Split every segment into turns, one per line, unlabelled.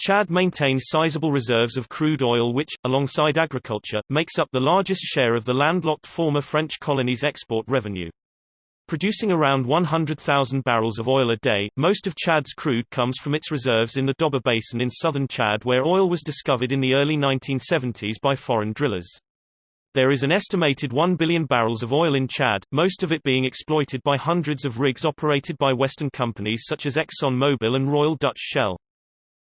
Chad maintains sizable reserves of crude oil which, alongside agriculture, makes up the largest share of the landlocked former French colony's export revenue. Producing around 100,000 barrels of oil a day, most of Chad's crude comes from its reserves in the Doba Basin in southern Chad where oil was discovered in the early 1970s by foreign drillers. There is an estimated 1 billion barrels of oil in Chad, most of it being exploited by hundreds of rigs operated by Western companies such as ExxonMobil and Royal Dutch Shell.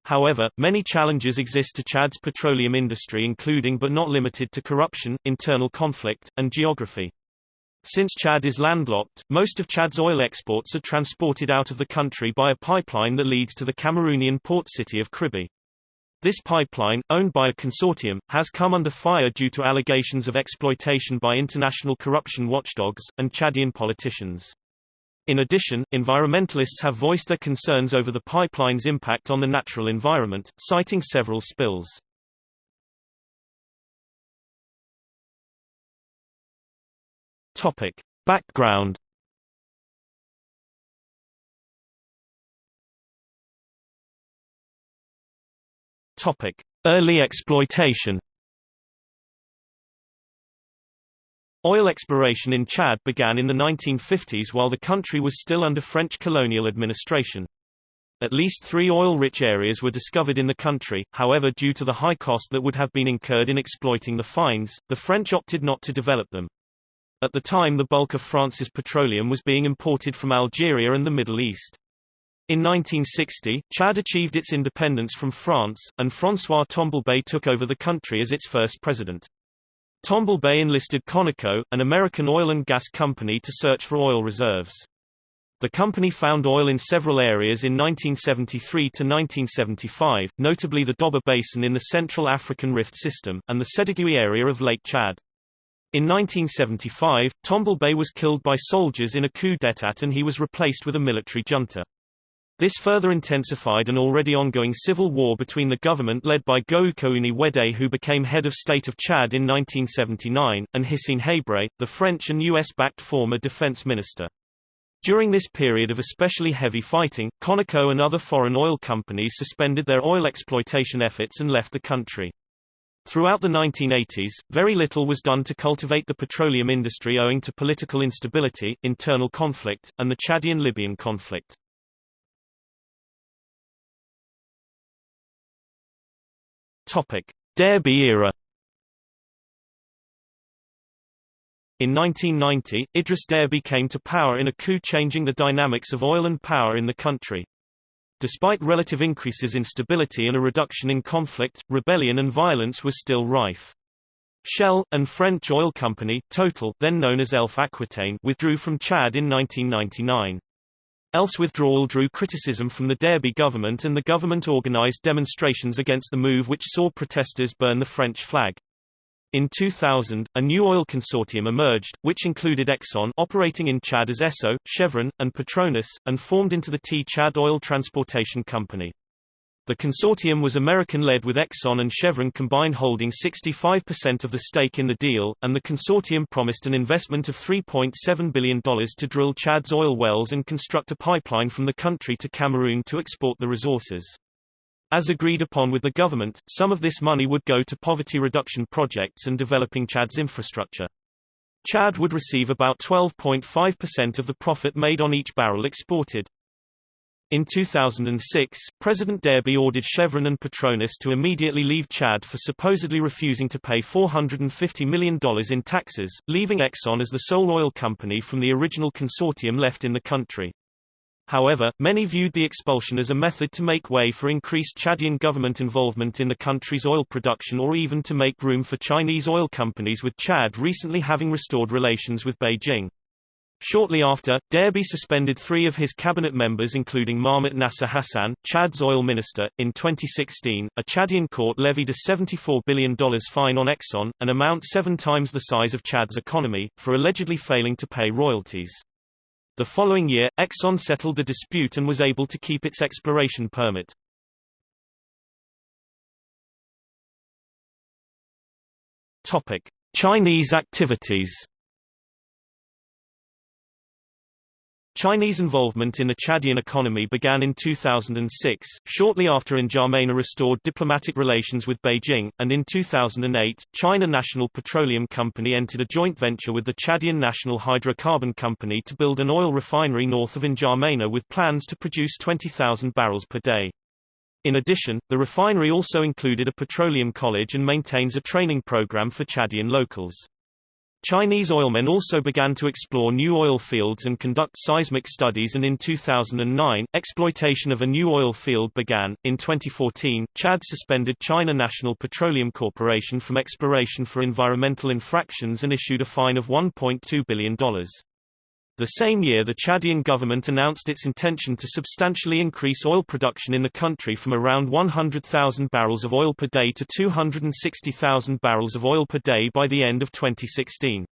However, many challenges exist to Chad's petroleum industry including but not limited to corruption, internal conflict, and geography. Since Chad is landlocked, most of Chad's oil exports are transported out of the country by a pipeline that leads to the Cameroonian port city of Kribi. This pipeline, owned by a consortium, has come under fire due to allegations of exploitation by international corruption watchdogs, and Chadian politicians. In addition, environmentalists have voiced their concerns over the pipeline's impact on the natural environment, citing several spills. Topic. Background Topic. Early exploitation Oil exploration in Chad began in the 1950s while the country was still under French colonial administration. At least three oil-rich areas were discovered in the country, however due to the high cost that would have been incurred in exploiting the finds, the French opted not to develop them. At the time the bulk of France's petroleum was being imported from Algeria and the Middle East. In 1960, Chad achieved its independence from France, and François Tombalbaye took over the country as its first president. Tombalbaye enlisted Conoco, an American oil and gas company to search for oil reserves. The company found oil in several areas in 1973 to 1975, notably the Doba Basin in the Central African Rift System, and the Sedigi area of Lake Chad. In 1975, Tombalbaye was killed by soldiers in a coup d'état and he was replaced with a military junta. This further intensified an already ongoing civil war between the government led by Goukouni Oueddei who became head of state of Chad in 1979, and Hissène Habré, the French and US-backed former defense minister. During this period of especially heavy fighting, Conoco and other foreign oil companies suspended their oil exploitation efforts and left the country. Throughout the 1980s, very little was done to cultivate the petroleum industry owing to political instability, internal conflict, and the Chadian-Libyan conflict. Topic: Déby era. In 1990, Idriss Déby came to power in a coup changing the dynamics of oil and power in the country. Despite relative increases in stability and a reduction in conflict, rebellion and violence was still rife. Shell, and French oil company, Total then known as Elf Aquitaine withdrew from Chad in 1999. Elf's withdrawal drew criticism from the Déby government and the government organized demonstrations against the move which saw protesters burn the French flag. In 2000, a new oil consortium emerged, which included Exxon operating in Chad as Esso, Chevron, and Petronas, and formed into the Tchad Oil Transportation Company. The consortium was American-led with Exxon and Chevron combined holding 65% of the stake in the deal, and the consortium promised an investment of $3.7 billion to drill Chad's oil wells and construct a pipeline from the country to Cameroon to export the resources. As agreed upon with the government, some of this money would go to poverty reduction projects and developing Chad's infrastructure. Chad would receive about 12.5% of the profit made on each barrel exported. In 2006, President Déby ordered Chevron and Petronas to immediately leave Chad for supposedly refusing to pay $450 million in taxes, leaving Exxon as the sole oil company from the original consortium left in the country. However, many viewed the expulsion as a method to make way for increased Chadian government involvement in the country's oil production or even to make room for Chinese oil companies with Chad recently having restored relations with Beijing. Shortly after, Déby suspended three of his cabinet members including Mahmoud Nasser Hassan, Chad's oil minister. In 2016, a Chadian court levied a $74 billion fine on Exxon, an amount seven times the size of Chad's economy, for allegedly failing to pay royalties. The following year, Exxon settled the dispute and was able to keep its exploration permit. Chinese activities Chinese involvement in the Chadian economy began in 2006, shortly after N'Djamena restored diplomatic relations with Beijing, and in 2008, China National Petroleum Company entered a joint venture with the Chadian National Hydrocarbon Company to build an oil refinery north of N'Djamena with plans to produce 20,000 barrels per day. In addition, the refinery also included a petroleum college and maintains a training program for Chadian locals. Chinese oilmen also began to explore new oil fields and conduct seismic studies and in 2009, exploitation of a new oil field began. In 2014, Chad suspended China National Petroleum Corporation from exploration for environmental infractions and issued a fine of $1.2 billion. The same year the Chadian government announced its intention to substantially increase oil production in the country from around 100,000 barrels of oil per day to 260,000 barrels of oil per day by the end of 2016.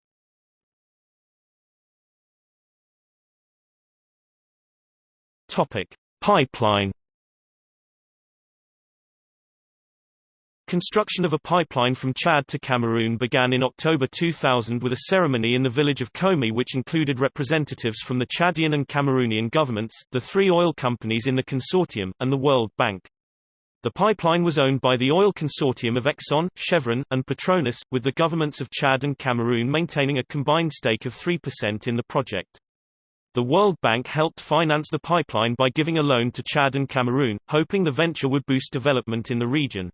Topic: Pipeline Construction of a pipeline from Chad to Cameroon began in October 2000 with a ceremony in the village of Komé which included representatives from the Chadian and Cameroonian governments, the three oil companies in the consortium, and the World Bank. The pipeline was owned by the oil consortium of Exxon, Chevron, and Petronas, with the governments of Chad and Cameroon maintaining a combined stake of 3% in the project. The World Bank helped finance the pipeline by giving a loan to Chad and Cameroon, hoping the venture would boost development in the region.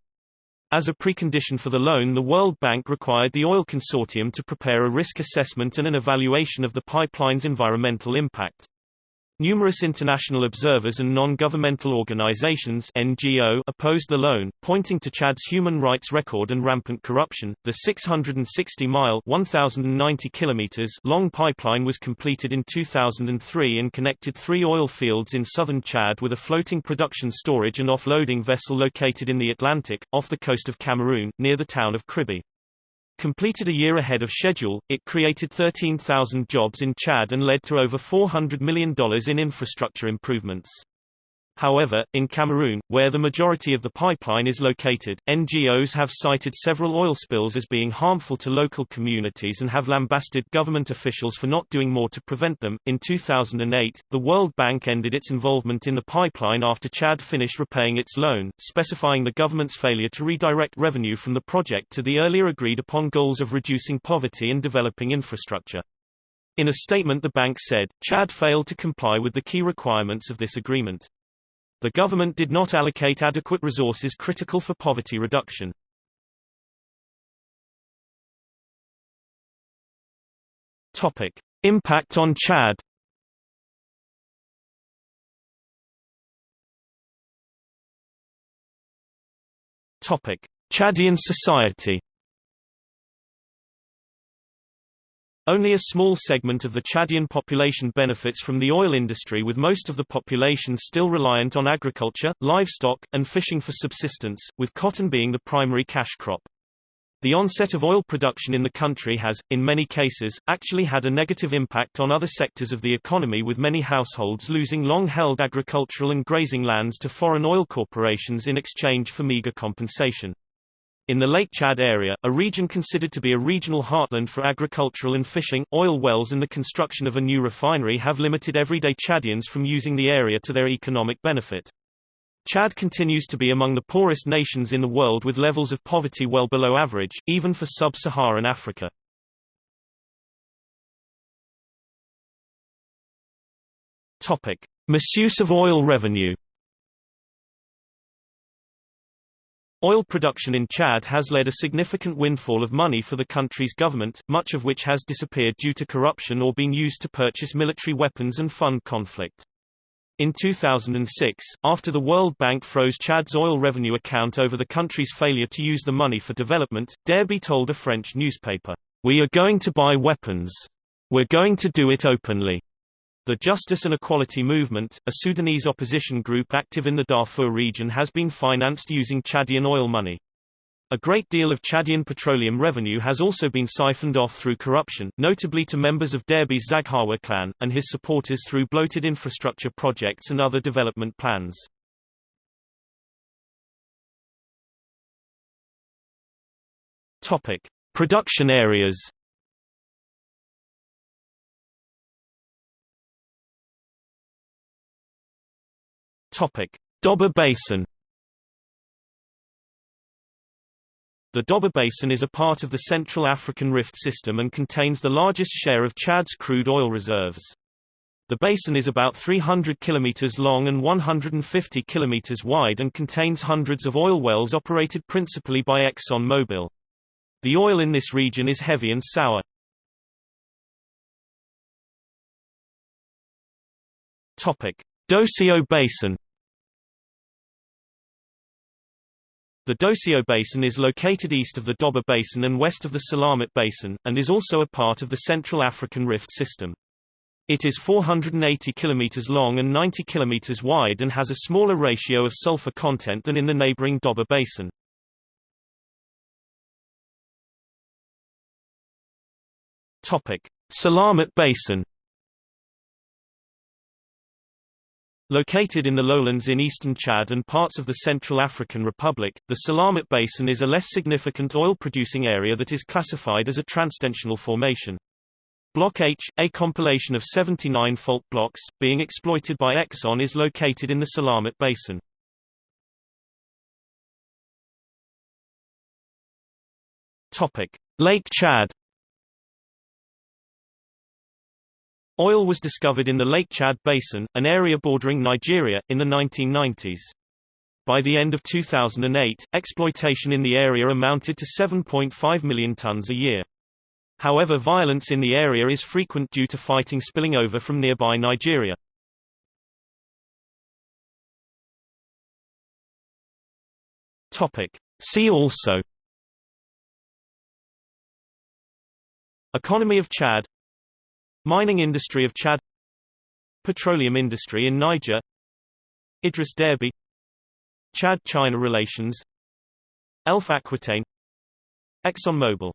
As a precondition for the loan the World Bank required the oil consortium to prepare a risk assessment and an evaluation of the pipeline's environmental impact. Numerous international observers and non-governmental organizations (NGO) opposed the loan, pointing to Chad's human rights record and rampant corruption. The 660-mile (1090 kilometers) long pipeline was completed in 2003 and connected three oil fields in southern Chad with a floating production storage and offloading vessel located in the Atlantic, off the coast of Cameroon, near the town of Kribi. Completed a year ahead of schedule, it created 13,000 jobs in Chad and led to over $400 million in infrastructure improvements. However, in Cameroon, where the majority of the pipeline is located, NGOs have cited several oil spills as being harmful to local communities and have lambasted government officials for not doing more to prevent them. In 2008, the World Bank ended its involvement in the pipeline after Chad finished repaying its loan, specifying the government's failure to redirect revenue from the project to the earlier agreed upon goals of reducing poverty and developing infrastructure. In a statement the bank said, Chad failed to comply with the key requirements of this agreement. The government did not allocate adequate resources critical for poverty reduction. Topic: Impact on Chad. Topic: Chadian society. Only a small segment of the Chadian population benefits from the oil industry with most of the population still reliant on agriculture, livestock, and fishing for subsistence, with cotton being the primary cash crop. The onset of oil production in the country has, in many cases, actually had a negative impact on other sectors of the economy with many households losing long-held agricultural and grazing lands to foreign oil corporations in exchange for meager compensation. In the Lake Chad area, a region considered to be a regional heartland for agricultural and fishing, oil wells and the construction of a new refinery have limited everyday Chadians from using the area to their economic benefit. Chad continues to be among the poorest nations in the world with levels of poverty well below average, even for sub-Saharan Africa. Misuse of oil revenue Oil production in Chad has led a significant windfall of money for the country's government, much of which has disappeared due to corruption or been used to purchase military weapons and fund conflict. In 2006, after the World Bank froze Chad's oil revenue account over the country's failure to use the money for development, Déby told a French newspaper, We are going to buy weapons. We're going to do it openly. The Justice and Equality Movement, a Sudanese opposition group active in the Darfur region has been financed using Chadian oil money. A great deal of Chadian petroleum revenue has also been siphoned off through corruption, notably to members of Déby's Zaghawa clan, and his supporters through bloated infrastructure projects and other development plans. Topic. Production areas Topic: Doba Basin. The Doba Basin is a part of the Central African Rift System and contains the largest share of Chad's crude oil reserves. The basin is about 300 kilometers long and 150 kilometers wide and contains hundreds of oil wells operated principally by Exxon Mobil. The oil in this region is heavy and sour. Topic: Basin. The Doseo Basin is located east of the Doba Basin and west of the Salamat Basin, and is also a part of the Central African Rift System. It is 480 km long and 90 km wide and has a smaller ratio of sulfur content than in the neighboring Doba Basin. Salamat Basin. Located in the lowlands in eastern Chad and parts of the Central African Republic, the Salamat Basin is a less significant oil-producing area that is classified as a transtensional formation. Block H, a compilation of 79 fault blocks, being exploited by Exxon is located in the Salamat Basin. Lake Chad Oil was discovered in the Lake Chad Basin, an area bordering Nigeria, in the 1990s. By the end of 2008, exploitation in the area amounted to 7.5 million tons a year. However violence in the area is frequent due to fighting spilling over from nearby Nigeria. See also Economy of Chad Mining industry of Chad Petroleum industry in Niger Idriss Déby Chad-China relations Elf Aquitaine ExxonMobil